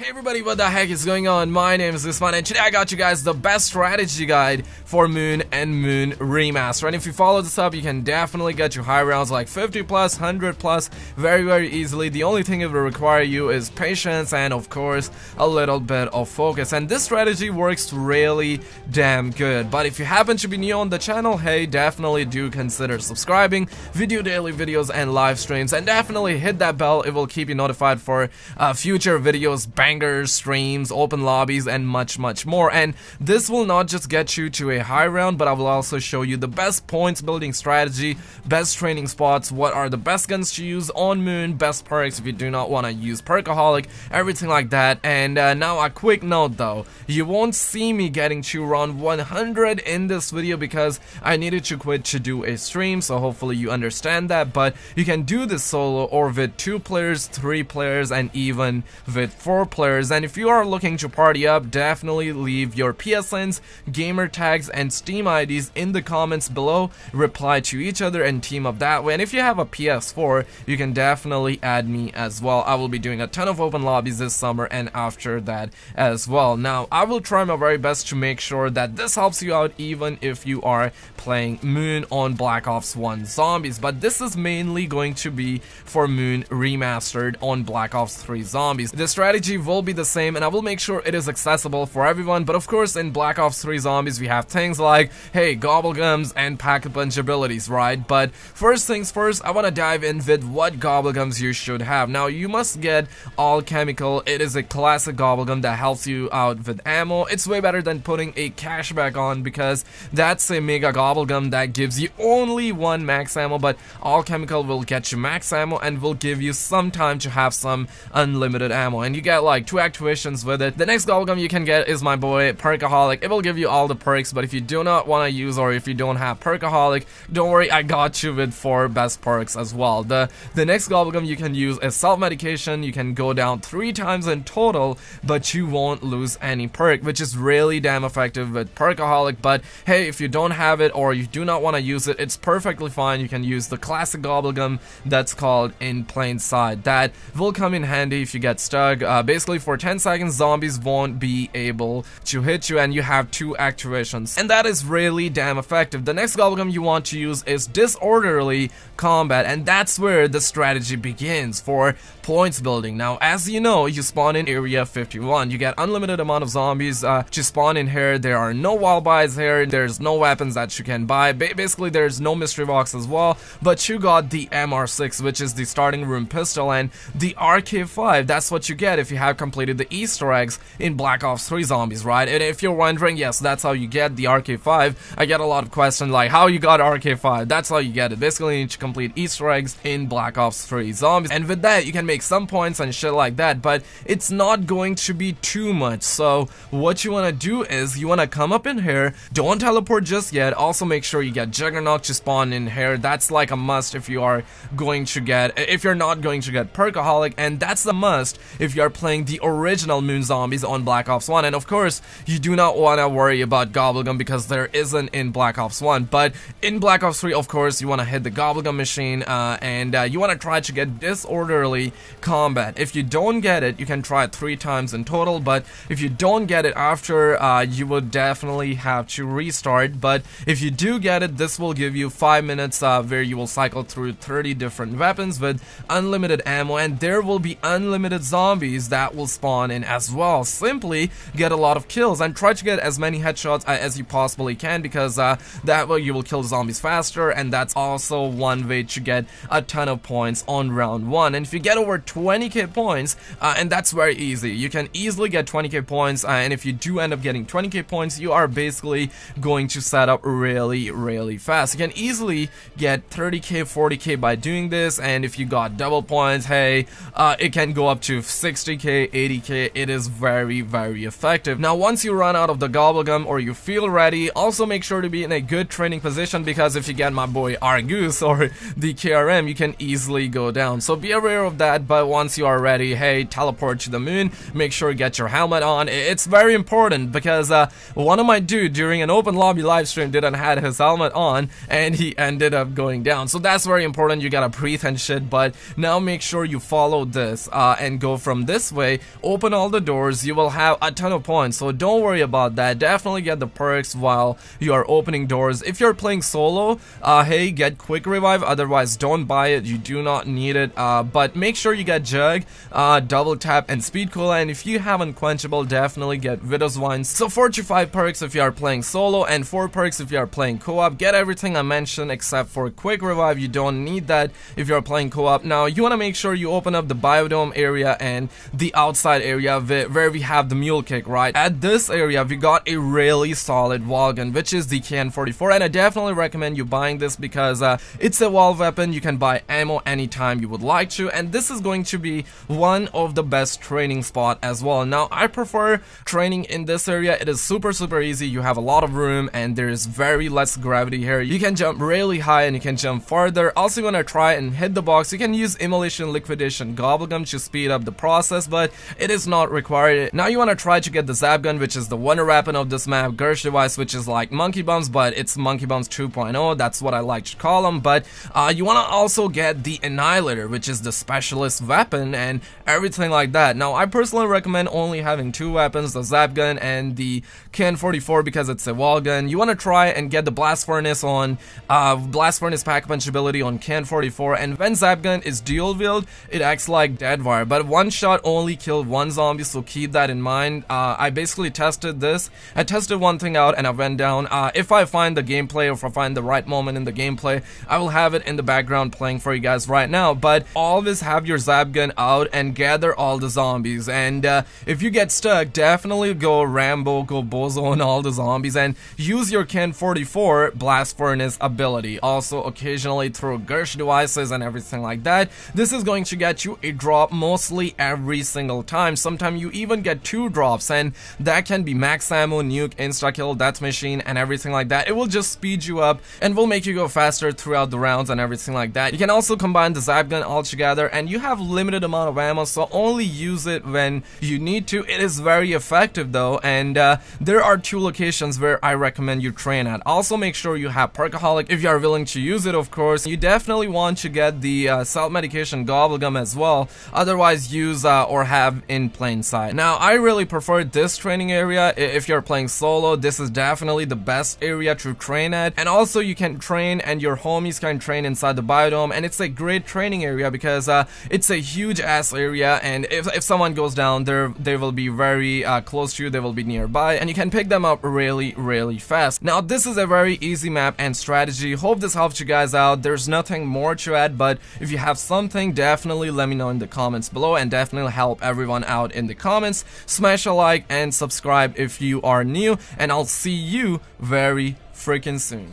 Hey everybody, what the heck is going on? My name is Usman and today I got you guys the best strategy guide for Moon and Moon Remaster. And if you follow this up, you can definitely get your high rounds like 50 plus, 100 plus very very easily. The only thing it will require you is patience and of course a little bit of focus. And this strategy works really damn good. But if you happen to be new on the channel, hey, definitely do consider subscribing, video daily videos and live streams, and definitely hit that bell. It will keep you notified for uh, future videos, bangers, streams, open lobbies, and much, much more. And this will not just get you to a high round, but I will also show you the best points building strategy, best training spots, what are the best guns to use on Moon, best perks if you do not want to use Perkaholic, everything like that. And uh, now a quick note though, you won't see me getting to round 100 in this video because I needed to quit to do a stream, so hopefully you understand that. But you can do this solo or with two players, three players, and even with four players players and if you are looking to party up definitely leave your PSNs, gamer tags and Steam IDs in the comments below. Reply to each other and team up that way. And if you have a PS4 you can definitely add me as well. I will be doing a ton of open lobbies this summer and after that as well. Now I will try my very best to make sure that this helps you out even if you are playing Moon on Black Ops 1 Zombies. But this is mainly going to be for Moon remastered on Black Ops 3 Zombies. The strategy will be the same and I will make sure it is accessible for everyone. But of course in Black Ops 3 Zombies we have things like hey gobblegums and pack-a-punch abilities right? But first things first I want to dive in with what gobblegums you should have. Now you must get Alchemical. It is a classic gobblegum that helps you out with ammo. It's way better than putting a Cache Back on because that's a mega gobblegum that gives you only one max ammo but Alchemical will get you max ammo and will give you some time to have some unlimited ammo. And you get like like two activations with it. The next gobblegum you can get is my boy Perkaholic. It will give you all the perks, but if you do not want to use or if you don't have Perkaholic, don't worry, I got you with four best perks as well. The the next gobblegum you can use is self-medication. You can go down three times in total, but you won't lose any perk, which is really damn effective with Perkaholic. But hey, if you don't have it or you do not want to use it, it's perfectly fine. You can use the classic gobblegum that's called In Plain Sight. That will come in handy if you get stuck. Uh, basically basically for 10 seconds zombies won't be able to hit you and you have two activations. And that is really damn effective. The next gobblegum you want to use is disorderly combat and that's where the strategy begins for points building. Now as you know, you spawn in area 51. You get unlimited amount of zombies uh, to spawn in here. There are no wall buys here. There's no weapons that you can buy. Ba basically there's no mystery box as well. But you got the MR6 which is the starting room pistol and the RK5. That's what you get if you have completed the Easter eggs in Black Ops 3 Zombies, right? And if you're wondering, yes, that's how you get the RK5. I get a lot of questions like, how you got RK5? That's how you get it. Basically, you need to complete Easter eggs in Black Ops 3 Zombies. And with that, you can make some points and shit like that, but it's not going to be too much. So what you want to do is you want to come up in here, don't teleport just yet. Also make sure you get Juggernaut to spawn in here. That's like a must if you are going to get, if you're not going to get Perkaholic, and that's a must if you are playing the original Moon Zombies on Black Ops 1. And of course, you do not want to worry about Gobblegum because there isn't in Black Ops 1. But in Black Ops 3, of course, you want to hit the Gobblegum machine uh, and uh, you want to try to get disorderly combat. If you don't get it, you can try it three times in total. But if you don't get it after, uh, you will definitely have to restart. But if you do get it, this will give you 5 minutes uh, where you will cycle through 30 different weapons with unlimited ammo. And there will be unlimited zombies that will will spawn in as well. Simply get a lot of kills and try to get as many headshots uh, as you possibly can because uh, that way you will kill zombies faster and that's also one way to get a ton of points on round 1. And if you get over 20k points, uh, and that's very easy, you can easily get 20k points uh, and if you do end up getting 20k points, you are basically going to set up really, really fast. You can easily get 30k, 40k by doing this and if you got double points, hey, uh, it can go up to 60k, 80k, it is very, very effective. Now, once you run out of the Gobblegum or you feel ready, also make sure to be in a good training position because if you get my boy Argus or the KRM, you can easily go down. So be aware of that, but once you are ready, hey, teleport to the moon, make sure you get your helmet on. It's very important because uh, one of my dude during an open lobby live stream didn't had his helmet on and he ended up going down. So that's very important. You gotta breathe and shit, but now make sure you follow this uh, and go from this way open all the doors, you will have a ton of points. So don't worry about that. Definitely get the perks while you are opening doors. If you're playing solo, uh, hey, get quick revive. Otherwise, don't buy it. You do not need it. Uh, but make sure you get jug, uh, double tap, and speed cola. And if you have unquenchable, definitely get Widow's Wine. So 4 to 5 perks if you are playing solo, and 4 perks if you are playing co-op. Get everything I mentioned except for quick revive. You don't need that if you're playing co-op. Now, you want to make sure you open up the biodome area and the outside area where we have the mule kick, right? At this area, we got a really solid wall gun, which is the KN44, and I definitely recommend you buying this because uh, it's a wall weapon. You can buy ammo anytime you would like to, and this is going to be one of the best training spot as well. Now, I prefer training in this area. It is super, super easy. You have a lot of room, and there's very less gravity here. You can jump really high, and you can jump farther. Also, you want to try and hit the box. You can use Immolation Liquidation Gobblegum to speed up the process, but it is not required. Now, you want to try to get the Zap Gun, which is the wonder weapon of this map, Gersh device, which is like Monkey Bombs, but it's Monkey Bombs 2.0. That's what I like to call them. But uh, you want to also get the Annihilator, which is the specialist weapon and everything like that. Now, I personally recommend only having two weapons, the Zap Gun and the KN44 because it's a wall gun. You want to try and get the Blast Furnace on uh, Blast Furnace Pack Punch ability on KN44 and when Zap Gun is dual wield, it acts like dead wire, but one shot only killed one zombie, so keep that in mind. Uh, I basically tested this. I tested one thing out and I went down. Uh, if I find the gameplay or if I find the right moment in the gameplay, I will have it in the background playing for you guys right now, but always have your Zap Gun out and gather all the zombies, and uh, if you get stuck, definitely go Rambo, go Bozo on all the zombies, and use your KN44 Blast Furnace ability. Also, occasionally throw Gersh devices and everything like that. This is going to get you a drop mostly every single time. Sometimes you even get two drops, and that can be max ammo, nuke, insta-kill, death machine, and everything like that. It will just speed you up and will make you go faster throughout the rounds and everything like that. You can also combine the Zap Gun all together, and you have limited amount of ammo, so only use it when you need to. It is very effective though, and uh, there are two locations where I recommend you train at. Also make sure you have Perkaholic if you are willing to use it of course. You definitely want to get the uh, self-medication Gobblegum as well, otherwise use uh, or have in plain sight. Now I really prefer this training area if you're playing solo, this is definitely the best area to train at, and also you can train and your homies can train inside the biodome, and it's a great training area because uh, it's a huge ass area, and if, if someone goes down there, they will be very uh, close to you, they will be nearby, and you can pick them up really, really fast. Now, this is a very easy map and strategy. Hope this helps you guys out. There's nothing more to add, but if you have something, definitely let me know in the comments below, and definitely everyone out in the comments. Smash a like and subscribe if you are new, and I'll see you very freaking soon.